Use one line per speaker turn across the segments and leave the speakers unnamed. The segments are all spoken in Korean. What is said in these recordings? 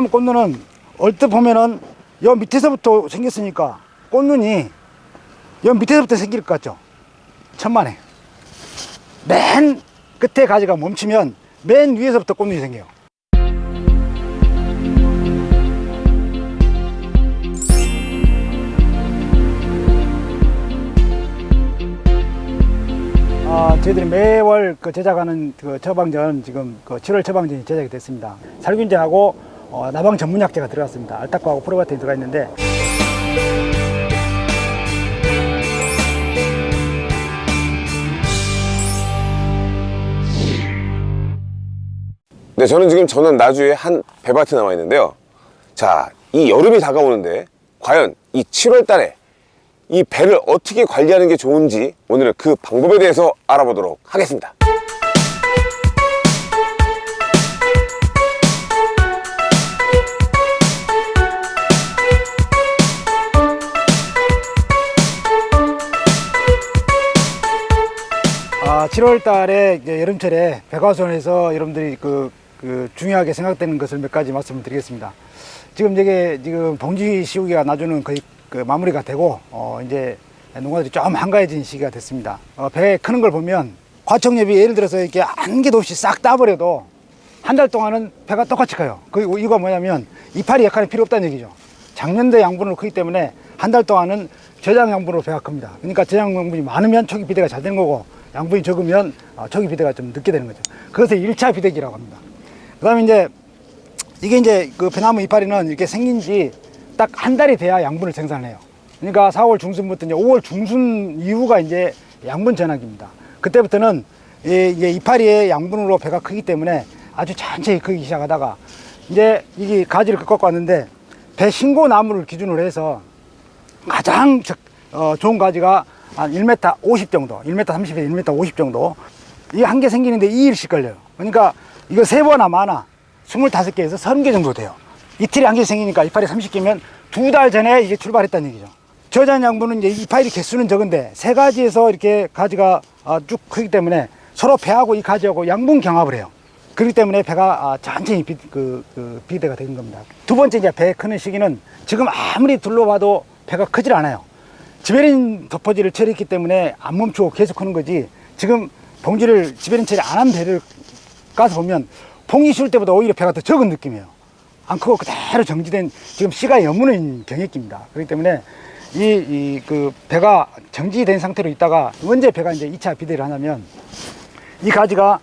배나무 꽃눈은 얼뜻 보면은 여 밑에서부터 생겼으니까 꽃눈이 여 밑에서부터 생길 것 같죠? 천만에. 맨 끝에 가지가 멈추면 맨 위에서부터 꽃눈이 생겨요. 아, 저희들이 매월 그 제작하는 그 처방전 지금 그 7월 처방전이 제작이 됐습니다. 살균제하고 어, 나방 전문약제가 들어갔습니다. 알타코하고 프로바틴이 들어가 있는데
네, 저는 지금 저는 나주에 한 배밭에 나와 있는데요. 자, 이 여름이 다가오는데 과연 이 7월 달에 이 배를 어떻게 관리하는 게 좋은지 오늘은 그 방법에 대해서 알아보도록 하겠습니다.
7월 달에 여름철에 백화선에서 여러분들이 그, 그 중요하게 생각되는 것을 몇 가지 말씀을 드리겠습니다. 지금 이게 지금 봉지 시우기가 나주는 거의 그 마무리가 되고 어, 이제 농가들이 좀 한가해진 시기가 됐습니다. 어, 배 크는 걸 보면 과청엽이 예를 들어서 이렇게 한 개도 없이 싹 따버려도 한 달 동안은 배가 똑같이 커요. 그리고 이거 뭐냐면 이파리 역할이 필요 없다는 얘기죠. 작년도 양분으로 크기 때문에 한 달 동안은 저장 양분으로 배가 큽니다. 그러니까 저장 양분이 많으면 초기 비대가 잘 되는 거고 양분이 적으면 어, 초기 비대가 좀 늦게 되는 거죠. 그것을 일차 비대기라고 합니다. 그 다음에 이제 이게 이제 그 배나무 이파리는 이렇게 생긴 지 딱 한 달이 돼야 양분을 생산해요. 그러니까 4월 중순부터 이제 5월 중순 이후가 이제 양분 전환기입니다. 그때부터는 이- 이게 이파리의 양분으로 배가 크기 때문에 아주 천천히 크기 시작하다가 이제 이게 가지를 꺾고 왔는데 배 신고 나무를 기준으로 해서 가장 적- 어, 좋은 가지가 한 1m 50 정도, 1m 30에서 1m 50 정도. 이게 한개 생기는데 2일씩 걸려요. 그러니까 이거 세 번나 많아. 25개에서 30개 정도 돼요. 이틀에 한 개 생기니까 이파리 30개면 두 달 전에 이게 출발했다는 얘기죠. 저장 양분은 이제 이파리 개수는 적은데 세 가지에서 이렇게 가지가 아, 쭉 크기 때문에 서로 배하고 이 가지하고 양분 경합을 해요. 그렇기 때문에 배가 아, 천천히 비, 그, 그 비대가 되는 겁니다. 두 번째 이제 배 크는 시기는 지금 아무리 둘러봐도 배가 크질 않아요. 지베린 덮어지를 처리했기 때문에 안 멈추고 계속 크는 거지. 지금 봉지를 지베린 처리 안 한 배를 가서 보면 봉이 쉴 때보다 오히려 배가 더 적은 느낌이에요. 안 크고 그대로 정지된 지금 씨가 여무는 경액기입니다. 그렇기 때문에 이, 이, 그 배가 정지된 상태로 있다가 언제 배가 이제 2차 비대를 하냐면 이 가지가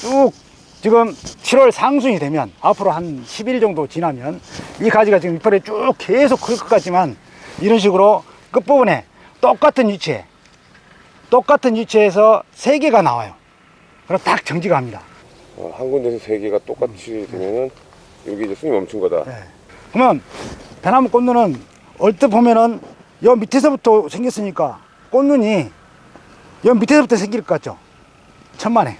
쭉 지금 7월 상순이 되면 앞으로 한 10일 정도 지나면 이 가지가 지금 이파리 쭉 계속 클 것 같지만 이런 식으로 끝부분에 똑같은 위치에 똑같은 위치에서 세 개가 나와요. 그럼 딱 정지가 합니다.
어, 한 군데서 세 개가 똑같이 되면은 여기 이제 숨이 멈춘 거다.
네. 그러면 배나무 꽃눈은 얼뜻 보면은 여 밑에서부터 생겼으니까 꽃눈이 여 밑에서부터 생길 것 같죠? 천만에.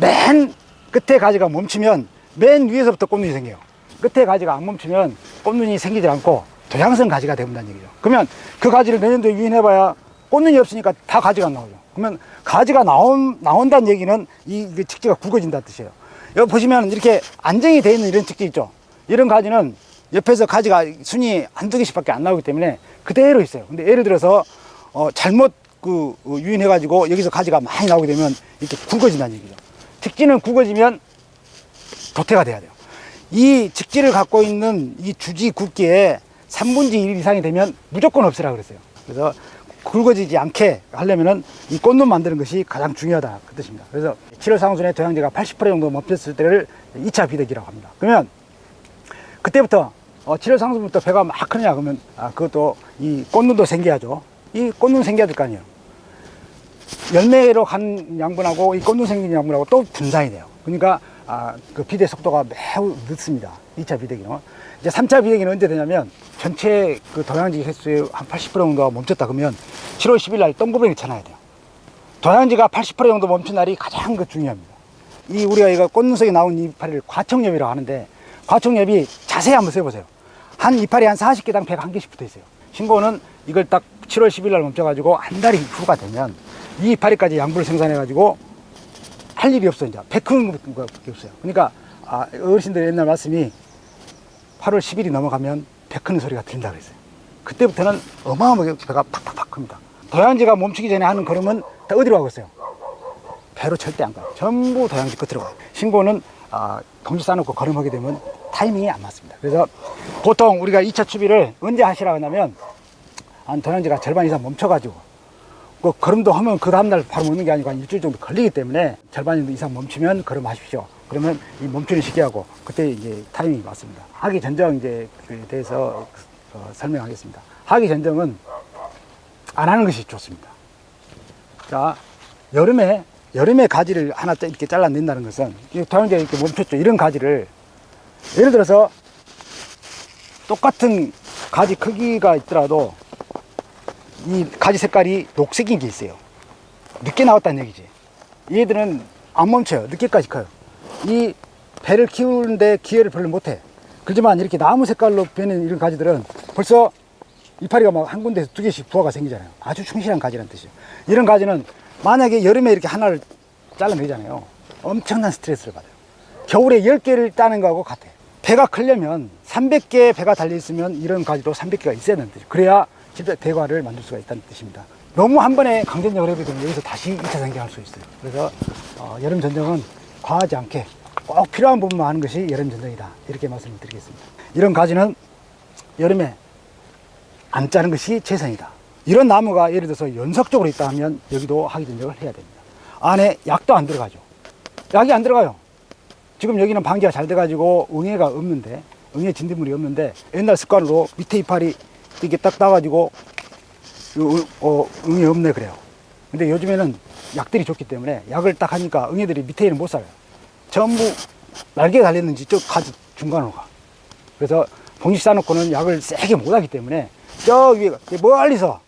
맨 끝에 가지가 멈추면 맨 위에서부터 꽃눈이 생겨요. 끝에 가지가 안 멈추면 꽃눈이 생기지 않고 도양성 가지가 되는다는 얘기죠. 그러면 그 가지를 내년도에 유인해봐야 꽃눈이 없으니까 다 가지가 안 나오죠. 그러면 가지가 나온, 나온다는 얘기는 이, 이 직지가 굵어진다는 뜻이에요. 여기 보시면 이렇게 안정이 되어 있는 이런 직지 있죠. 이런 가지는 옆에서 가지가 순이 한두 개씩 밖에 안 나오기 때문에 그대로 있어요. 근데 예를 들어서 어, 잘못 그 어, 유인해 가지고 여기서 가지가 많이 나오게 되면 이렇게 굵어진다는 얘기죠. 직지는 굵어지면 도태가 돼야 돼요. 이 직지를 갖고 있는 이 주지 굵기에 3분의 1 이상이 되면 무조건 없애라 그랬어요. 그래서 굵어지지 않게 하려면은 이 꽃눈 만드는 것이 가장 중요하다 그 뜻입니다. 그래서 7월 상순에 도양제가 80% 정도 멈췄을 때를 2차 비대기라고 합니다. 그러면 그때부터 어, 7월 상순부터 배가 막 크냐 그러면 아, 그것도 이 꽃눈도 생겨야죠. 이 꽃눈 생겨야 될 거 아니에요. 열매로 간 양분하고 이 꽃눈 생긴 양분하고 또 분산이 돼요. 그러니까 아, 그 비대 속도가 매우 늦습니다. 2차 비대기는. 이제 3차 비대기는 언제 되냐면 전체 그 도양지 횟수의 한 80% 정도가 멈췄다 그러면 7월 10일 날 똥고뱅이 쳐놔야 돼요. 도양지가 80% 정도 멈춘 날이 가장 그 중요합니다. 이 우리가 이거 꽃눈석에 나온 이파리를 과청엽이라고 하는데 과청엽이 자세히 한번 세보세요. 한 이파리 한 40개당 101개씩 붙어 있어요. 신고는 이걸 딱 7월 10일 날 멈춰가지고 한 달이 후가 되면 이 이파리까지 양분을 생산해가지고 할 일이 없어 이제 것밖에 없어요. 그러니까 아, 어르신들 옛날 말씀이 8월 10일이 넘어가면 배 크는 소리가 들린다 그랬어요. 그때부터는 어마어마하게 배가 팍팍팍 큽니다. 도양지가 멈추기 전에 하는 걸음은 다 어디로 가고 있어요? 배로 절대 안 가요. 전부 도양지 끝으로 가요. 신고는 아, 동지 싸놓고 걸음하게 되면 타이밍이 안 맞습니다. 그래서 보통 우리가 2차 추비를 언제 하시라고 하냐면 한 도양지가 절반 이상 멈춰가지고 그 걸음도 하면 그 다음날 바로 먹는 게 아니고 한 일주일 정도 걸리기 때문에 절반 이상 멈추면 걸음하십시오. 그러면 이 멈추는 시기하고 그때 이제 타이밍이 맞습니다. 하기 전정 이제 에 대해서 어, 설명하겠습니다. 하기 전정은 안 하는 것이 좋습니다. 자, 여름에, 여름에 가지를 하나 짜- 이렇게 잘라낸다는 것은, 다른데 이렇게 멈췄죠. 이런 가지를, 예를 들어서, 똑같은 가지 크기가 있더라도, 이 가지 색깔이 녹색인 게 있어요. 늦게 나왔다는 얘기지. 얘들은 안 멈춰요. 늦게까지 커요. 이 배를 키우는데 기회를 별로 못 해. 그렇지만 이렇게 나무 색깔로 변는 이런 가지들은 벌써 이파리가 막 한 군데에서 두 개씩 부화가 생기잖아요. 아주 충실한 가지라는 뜻이에요. 이런 가지는 만약에 여름에 이렇게 하나를 잘라내잖아요. 엄청난 스트레스를 받아요. 겨울에 10개를 따는 거하고 같아요. 배가 크려면 300개의 배가 달려있으면 이런 가지도 300개가 있어야 되는 뜻이에요. 그래야 진짜 대과를 만들 수가 있다는 뜻입니다. 너무 한 번에 강전력을 해버리면 여기서 다시 2차 전개할 수 있어요. 그래서 어, 여름 전쟁은 과하지 않게 꼭 필요한 부분만 하는 것이 여름 전쟁이다. 이렇게 말씀을 드리겠습니다. 이런 가지는 여름에 안 짜는 것이 최선이다. 이런 나무가 예를 들어서 연속적으로 있다 하면 여기도 하기 전적을 해야 됩니다. 안에 약도 안 들어가죠. 약이 안 들어가요. 지금 여기는 방지가 잘 돼가지고 응애가 없는데, 응애 진딧물이 없는데, 옛날 습관으로 밑에 이파리 이렇게 딱 따가지고, 어, 어, 응애 없네 그래요. 근데 요즘에는 약들이 좋기 때문에 약을 딱 하니까 응애들이 밑에 있는 못 살아요. 전부 날개가 달렸는지 저 가지 중간으로 가. 그래서 봉지 싸놓고는 약을 세게 못 하기 때문에 저 위에 멀리서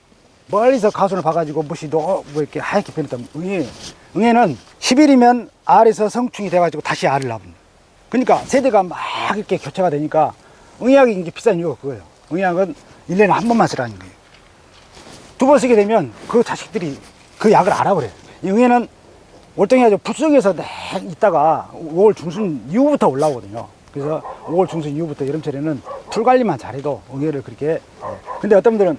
멀리서 가순을 봐가지고 무시 너, 뭐 이렇게 하얗게 변했다면 응애 응애는 10일이면 알에서 성충이 돼가지고 다시 알을 낳습니다. 그러니까 세대가 막 이렇게 교체가 되니까 응애약이 이제 비싼 이유가 그거예요. 응애약은 1년에 한 번만 쓰라는 거예요. 두 번 쓰게 되면 그 자식들이 그 약을 알아버려요. 이 응애는 월등히 아주 붓속에서 내 있다가 5월 중순 이후부터 올라오거든요. 그래서 5월 중순 이후부터 여름철에는 풀 관리만 잘해도 응애를 그렇게. 예. 근데 어떤 분들은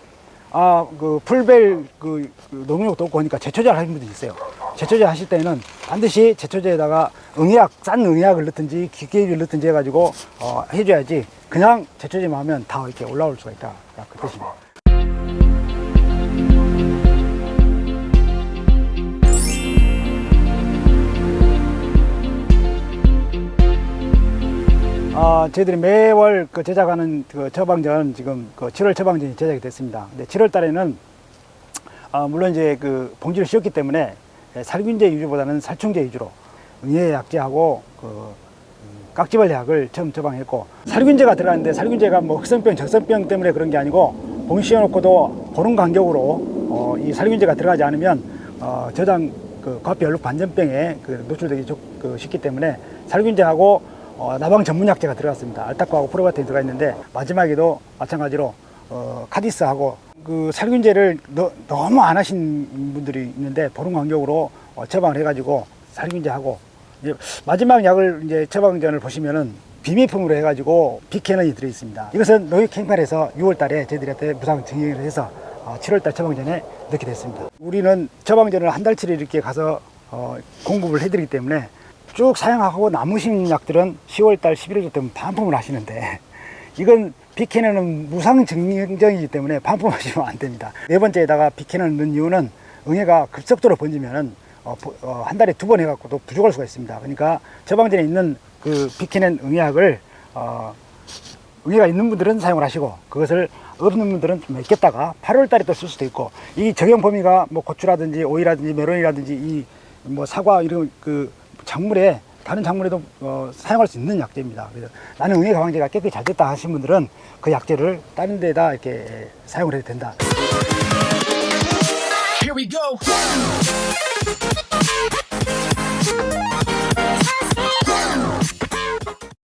아, 그 풀벨 그, 그 농약도 없고 하니까 제초제를 하는 분들이 있어요. 제초제 하실 때는 반드시 제초제에다가 응애약, 싼 응애약을 넣든지 기계를 넣든지 해가지고 어, 해줘야지 그냥 제초제만 하면 다 이렇게 올라올 수가 있다. 그 뜻입니다. 아, 저희들이 매월 그 제작하는 그 처방전 지금 그 7월 처방전이 제작이 됐습니다. 근데 7월 달에는 아, 물론 이제 그 봉지를 씌웠기 때문에 살균제 위주보다는 살충제 위주로 응애 약제하고 그 음, 깍지벌레 약을 처음 처방했고 살균제가 들어가는데 살균제가 뭐 흑선병, 적선병 때문에 그런 게 아니고 봉지 씌워놓고도 보는 간격으로 어, 이 살균제가 들어가지 않으면 어, 저장 그 과피 얼룩 반전병에 그 노출되기 좋, 그 쉽기 때문에 살균제하고 어, 나방 전문 약제가 들어갔습니다. 알타코하고 프로바텐이 들어가 있는데 마지막에도 마찬가지로 어, 카디스하고 그 살균제를 너, 너무 안 하신 분들이 있는데 보름 간격으로 어, 처방을 해가지고 살균제하고 이제 마지막 약을 이제 처방전을 보시면은 비밀품으로 해가지고 비캐넌이 들어 있습니다. 이것은 노예 캠팔에서 6월달에 저희들한테 무상 증액을 해서 어, 7월달 처방전에 넣게 됐습니다. 우리는 처방전을 한 달치를 이렇게 가서 어, 공급을 해드리기 때문에 쭉 사용하고 남으신 약들은 10월달, 11월 되면 반품을 하시는데 이건 비캐너는 무상 증정이기 때문에 반품하시면 안 됩니다. 네 번째에다가 비캐너를 넣은 이유는 응애가 급속도로 번지면은 어, 보- 어, 한 달에 두 번 해갖고도 부족할 수가 있습니다. 그러니까 처방전에 있는 그 비캐넨 응애약을 어, 응애가 있는 분들은 사용을 하시고 그것을 없는 분들은 좀 있겠다가 8월 달에 또 쓸 수도 있고 이 적용 범위가 뭐 고추라든지 오이라든지 메론이라든지 이 뭐 사과 이런 그 작물에 다른 작물에도 어, 사용할 수 있는 약제입니다. 그래서 나는 응애 가방제가 깨끗이 잘 됐다 하신 분들은 그 약제를 다른 데다 이렇게 사용을 해도 된다.
Here we go.